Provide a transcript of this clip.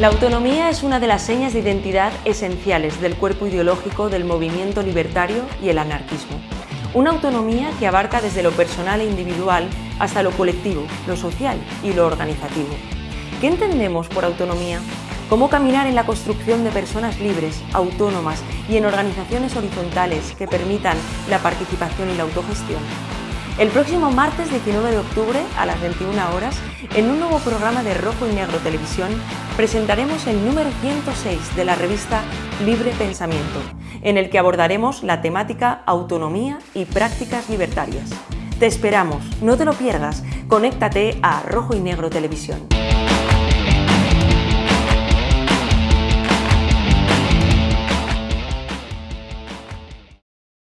La autonomía es una de las señas de identidad esenciales del cuerpo ideológico del movimiento libertario y el anarquismo. Una autonomía que abarca desde lo personal e individual hasta lo colectivo, lo social y lo organizativo. ¿Qué entendemos por autonomía? ¿Cómo caminar en la construcción de personas libres, autónomas y en organizaciones horizontales que permitan la participación y la autogestión? El próximo martes 19 de octubre a las 21 horas, en un nuevo programa de Rojo y Negro Televisión, presentaremos el número 106 de la revista Libre Pensamiento, en el que abordaremos la temática autonomía y prácticas libertarias. Te esperamos, no te lo pierdas, conéctate a Rojo y Negro Televisión.